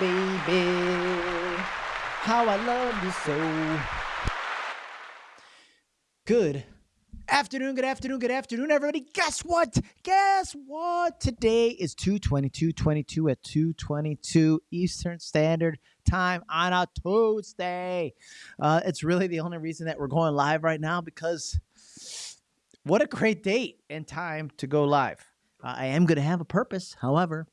baby. How I love you so. Good afternoon, good afternoon, good afternoon, everybody. Guess what? Guess what? Today is 222 at 222 Eastern Standard Time on a Tuesday. Uh, it's really the only reason that we're going live right now because what a great date and time to go live. Uh, I am going to have a purpose, however.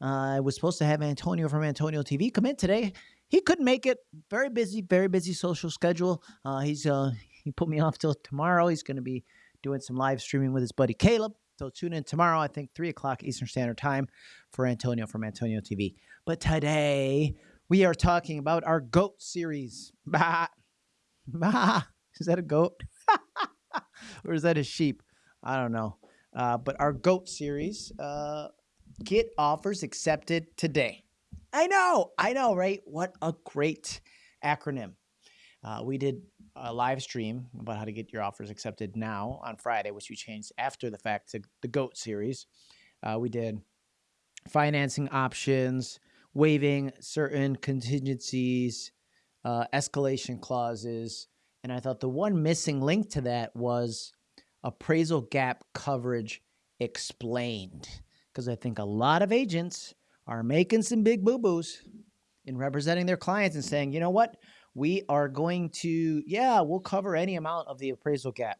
I was supposed to have Antonio from Antonio TV come in today. He couldn't make it. Very busy, very busy social schedule. Uh, he's uh, he put me off till tomorrow. He's going to be doing some live streaming with his buddy Caleb. So tune in tomorrow, I think three o'clock Eastern Standard Time for Antonio from Antonio TV. But today we are talking about our goat series. Bah, bah. Is that a goat? or is that a sheep? I don't know. Uh, but our goat series, uh, get offers accepted today. I know, I know, right? What a great acronym. Uh, we did a live stream about how to get your offers accepted now on Friday, which we changed after the fact to the GOAT series. Uh, we did financing options, waiving certain contingencies, uh, escalation clauses. And I thought the one missing link to that was appraisal gap coverage explained. Because I think a lot of agents are making some big boo boos in representing their clients and saying, you know what, we are going to, yeah, we'll cover any amount of the appraisal gap.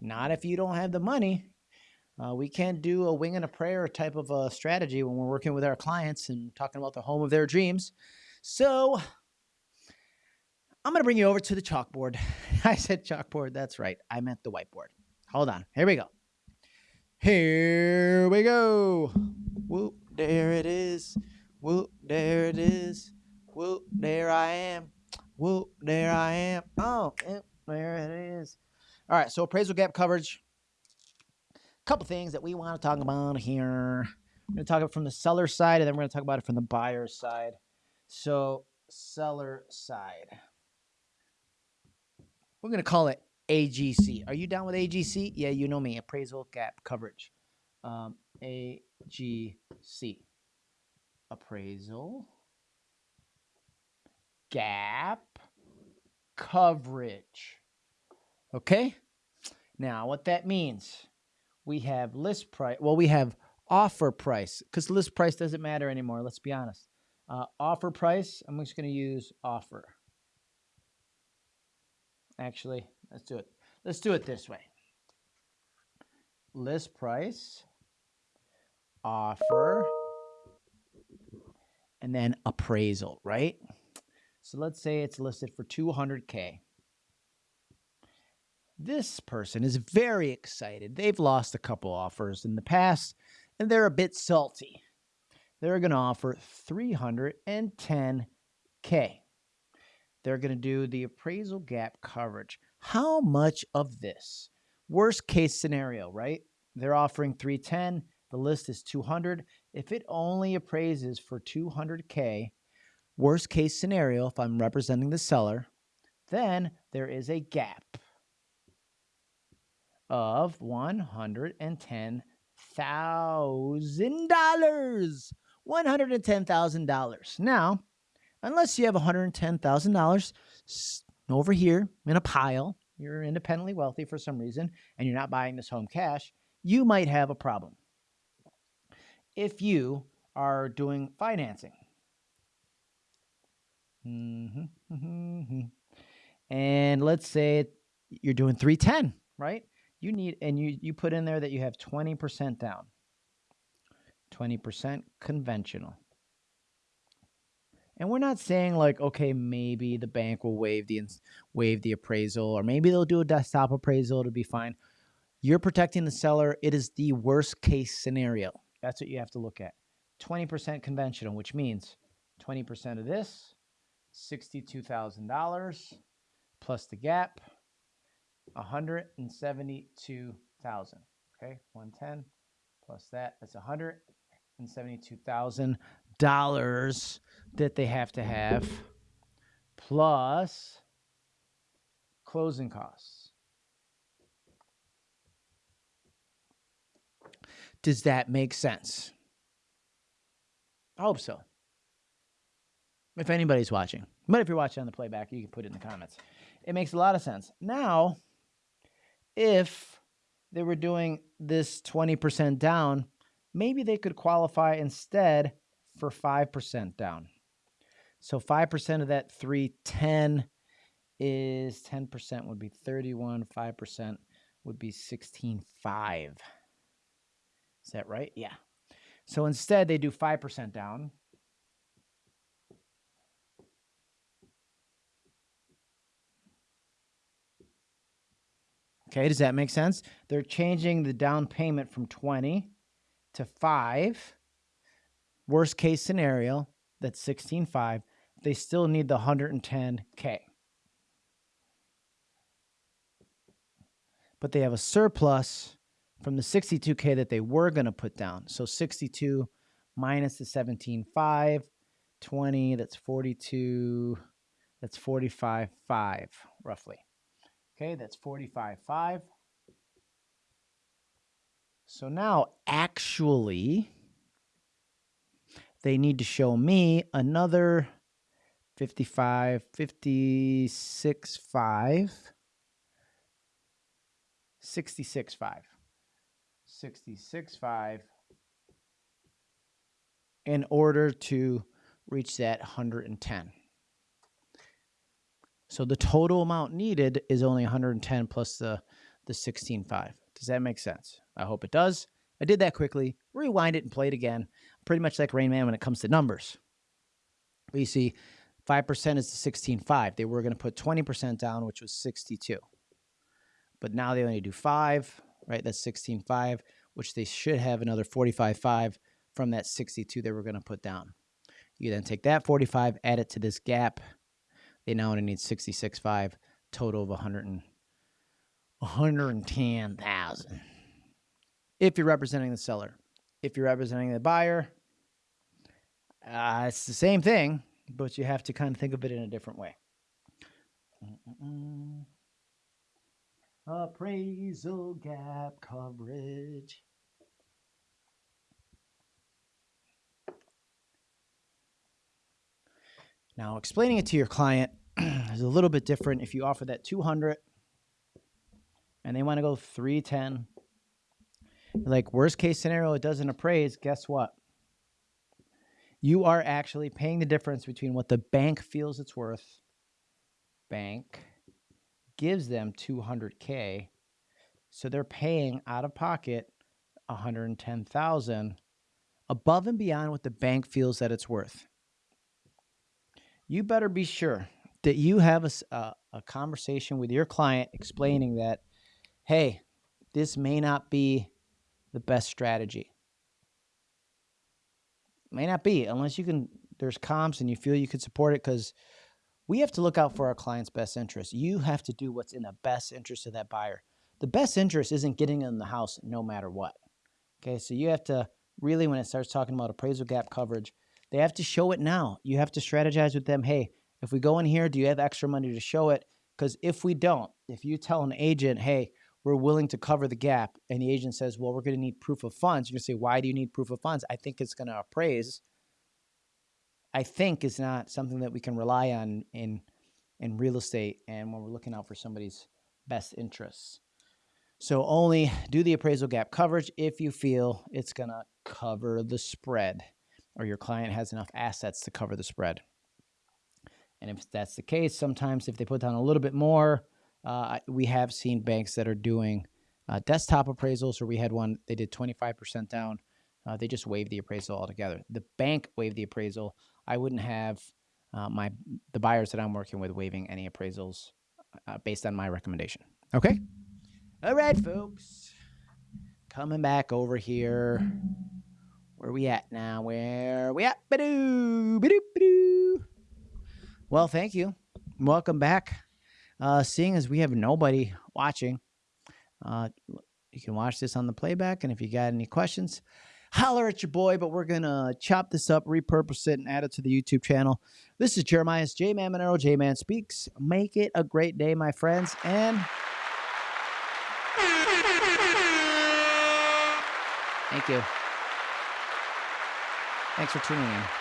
Not if you don't have the money. Uh, we can't do a wing and a prayer type of a strategy when we're working with our clients and talking about the home of their dreams. So I'm going to bring you over to the chalkboard. I said chalkboard. That's right. I meant the whiteboard. Hold on. Here we go. Here we go. Whoop, there it is. Whoop, there it is. Whoop, there I am. Whoop, there I am. Oh, eh, there it is. All right, so appraisal gap coverage. A couple things that we want to talk about here. We're going to talk about it from the seller side, and then we're going to talk about it from the buyer side. So, seller side. We're going to call it AGC. Are you down with AGC? Yeah, you know me, appraisal gap coverage. Um, AGC. Appraisal gap coverage. Okay? Now, what that means, we have list price. Well, we have offer price because list price doesn't matter anymore. Let's be honest. Uh, offer price, I'm just going to use offer. Actually, let's do it. Let's do it this way. List price, offer, and then appraisal, right? So let's say it's listed for 200K. This person is very excited. They've lost a couple offers in the past and they're a bit salty. They're going to offer 310K. They're going to do the appraisal gap coverage. How much of this? Worst case scenario, right? They're offering 310. The list is 200. If it only appraises for 200K, Worst case scenario, if I'm representing the seller, then there is a gap of $110,000. $110,000. Now, unless you have $110,000 over here in a pile, you're independently wealthy for some reason, and you're not buying this home cash, you might have a problem. If you are doing financing, Mm-hmm, mm-hmm. And let's say you're doing 310, right? You need, and you, you put in there that you have 20% down, 20% conventional. And we're not saying like, okay, maybe the bank will waive the waive the appraisal, or maybe they'll do a desktop appraisal. It'll be fine. You're protecting the seller. It is the worst case scenario. That's what you have to look at. 20% conventional, which means 20% of this, $62,000 plus the gap, 172,000. Okay, 110 plus that, that's $172,000 that they have to have plus closing costs. Does that make sense? I hope so. if anybody's watching. But if you're watching on the playback, you can put it in the comments. It makes a lot of sense. Now, if they were doing this 20% down, maybe they could qualify instead for 5% down. So 5% of that 310 is 10% would be 31, 5% would be 16.5. Is that right? Yeah. So instead they do 5% down. Okay, does that make sense? They're changing the down payment from 20 to 5. Worst case scenario, that's 16.5. They still need the 110K. But they have a surplus from the 62K that they were going to put down. So 62 minus the 17.5, 20, that's 42, that's 45.5 roughly. Okay, that's 45.5. So now actually they need to show me another 55, 56, 5, 66, 5, 66, 5 in order to reach that 110. So the total amount needed is only 110 plus the, the 16.5. Does that make sense? I hope it does. I did that quickly. Rewind it and play it again. Pretty much like Rain Man when it comes to numbers. But you see, 5% is the 16.5. They were going to put 20% down, which was 62. But now they only do 5, right? That's 16.5, which they should have another 45.5 from that 62 they were going to put down. You then take that 45, add it to this gap, they now only need 66.5, total of 100 and 110,000. If you're representing the seller. If you're representing the buyer, uh, it's the same thing, but you have to kind of think of it in a different way. Mm-mm. Appraisal gap coverage. Now, explaining it to your client is a little bit different if you offer that 200 and they want to go 310. Like worst case scenario, it doesn't appraise. Guess what? You are actually paying the difference between what the bank feels it's worth. Bank gives them 200k, so they're paying out of pocket 110,000 above and beyond what the bank feels that it's worth you better be sure that you have a, a, a conversation with your client explaining that, hey, this may not be the best strategy. May not be unless you can, there's comps and you feel you could support it because we have to look out for our client's best interest. You have to do what's in the best interest of that buyer. The best interest isn't getting in the house no matter what. Okay, so you have to really, when it starts talking about appraisal gap coverage, they have to show it now. You have to strategize with them. Hey, if we go in here, do you have extra money to show it? Because if we don't, if you tell an agent, hey, we're willing to cover the gap, and the agent says, well, we're going to need proof of funds, you're going to say, why do you need proof of funds? I think it's going to appraise. I think is not something that we can rely on in in real estate and when we're looking out for somebody's best interests. So only do the appraisal gap coverage if you feel it's going to cover the spread or your client has enough assets to cover the spread. And if that's the case, sometimes if they put down a little bit more, uh, we have seen banks that are doing uh, desktop appraisals, or we had one, they did 25% down. Uh, they just waived the appraisal altogether. The bank waived the appraisal. I wouldn't have uh, my the buyers that I'm working with waiving any appraisals uh, based on my recommendation. Okay? All right, folks. Coming back over here. Where we at now? Where we at? Ba-doo, ba-doo, ba-doo. Well, thank you. Welcome back. Uh, seeing as we have nobody watching, uh, you can watch this on the playback. And if you got any questions, holler at your boy. But we're going to chop this up, repurpose it, and add it to the YouTube channel. This is Jeremiah's J Man Monero, J Man Speaks. Make it a great day, my friends. And thank you. Thanks for tuning in.